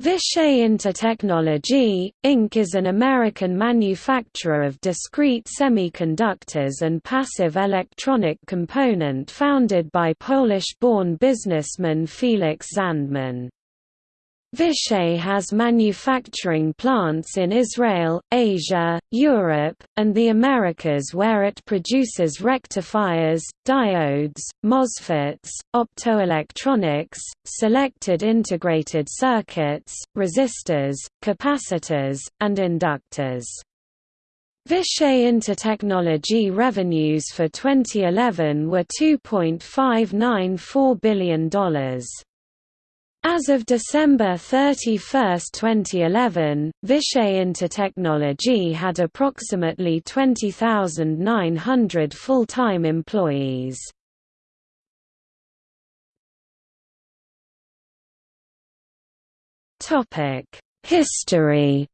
Vishay Intertechnology, Inc. is an American manufacturer of discrete semiconductors and passive electronic component founded by Polish-born businessman Felix Zandman. Vishay has manufacturing plants in Israel, Asia, Europe, and the Americas where it produces rectifiers, diodes, MOSFETs, optoelectronics, selected integrated circuits, resistors, capacitors, and inductors. Vishay Intertechnology revenues for 2011 were $2.594 billion. As of December 31, 2011, Vishay Intertechnology had approximately 20,900 full-time employees. History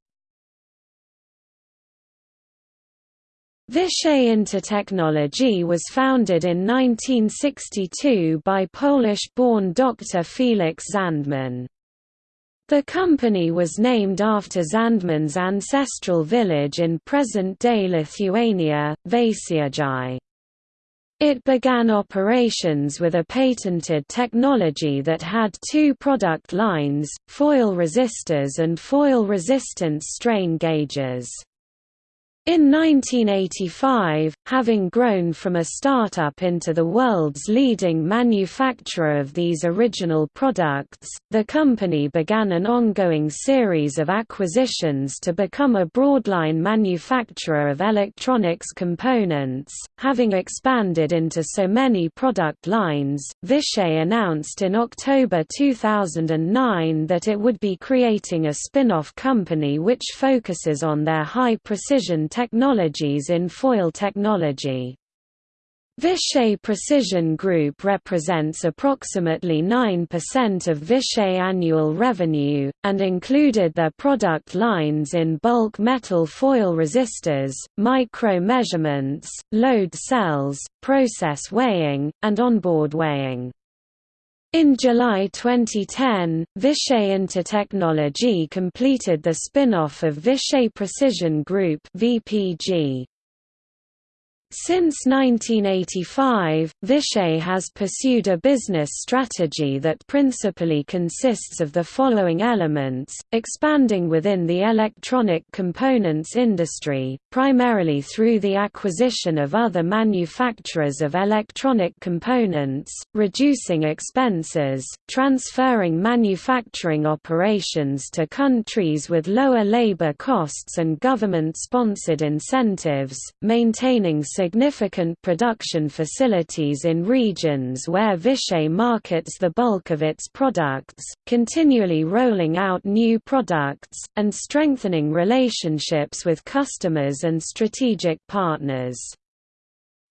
Vishay Intertechnology was founded in 1962 by Polish-born Dr. Felix Zandman. The company was named after Zandman's ancestral village in present-day Lithuania, Veisiejai. It began operations with a patented technology that had two product lines, foil resistors and foil resistance strain gauges. In 1985, having grown from a startup into the world's leading manufacturer of these original products, the company began an ongoing series of acquisitions to become a broadline manufacturer of electronics components. Having expanded into so many product lines, Vishay announced in October 2009 that it would be creating a spin-off company which focuses on their high-precision technologies in foil technology. Vishay Precision Group represents approximately 9% of Vishay annual revenue, and included their product lines in bulk metal foil resistors, micro measurements, load cells, process weighing, and onboard weighing. In July 2010, Vishay Intertechnology completed the spin-off of Vishay Precision Group VPG. Since 1985, Vishay has pursued a business strategy that principally consists of the following elements, expanding within the electronic components industry, primarily through the acquisition of other manufacturers of electronic components, reducing expenses, transferring manufacturing operations to countries with lower labor costs and government-sponsored incentives, maintaining significant production facilities in regions where Vishay markets the bulk of its products, continually rolling out new products, and strengthening relationships with customers and strategic partners.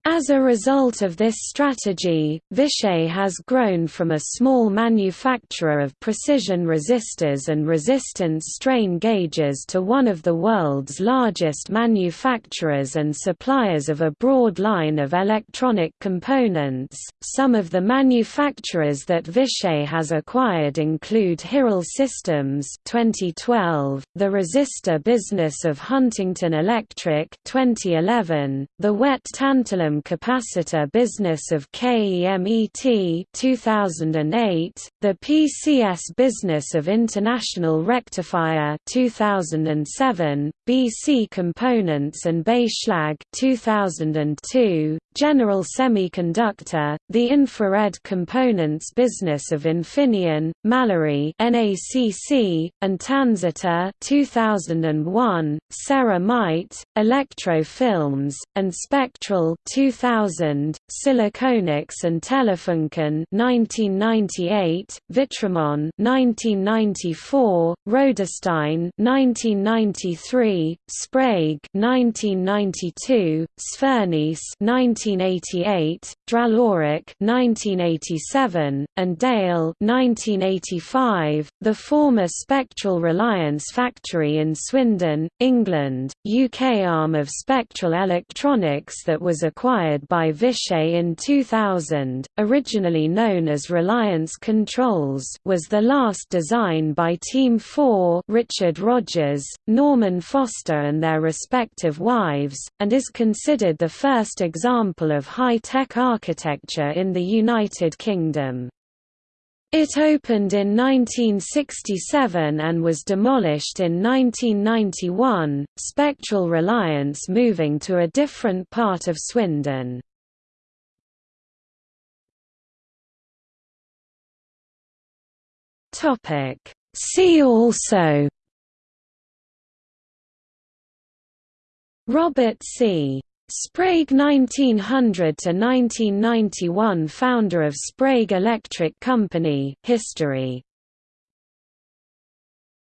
As a result of this strategy, Vishay has grown from a small manufacturer of precision resistors and resistance strain gauges to one of the world's largest manufacturers and suppliers of a broad line of electronic components. Some of the manufacturers that Vishay has acquired include Hirel Systems 2012, the resistor business of Huntington Electric 2011, the wet tantalum capacitor business of KEMET 2008, the PCS business of International Rectifier 2007, BC Components and Beyschlag 2002, General Semiconductor, the infrared components business of Infineon, Mallory NACC, and Tansitor 2001, Ceramite, Electro Films, and Spectrol 2000, Siliconix and Telefunken 1998, Vitramon 1994, Roederstein 1993, Sprague 1992, Sfernice 19 1988, Draloric 1987, and Dale 1985, the former Spectrol Reliance factory in Swindon, England, UK arm of Spectrol Electronics that was acquired by Vishay in 2000, originally known as Reliance Controls was the last design by Team 4 Richard Rogers, Norman Foster and their respective wives, and is considered the first example of high-tech architecture in the United Kingdom. It opened in 1967 and was demolished in 1991, Spectrol Reliance moving to a different part of Swindon. See also Robert C. Sprague 1900–1991 founder of Sprague Electric Company history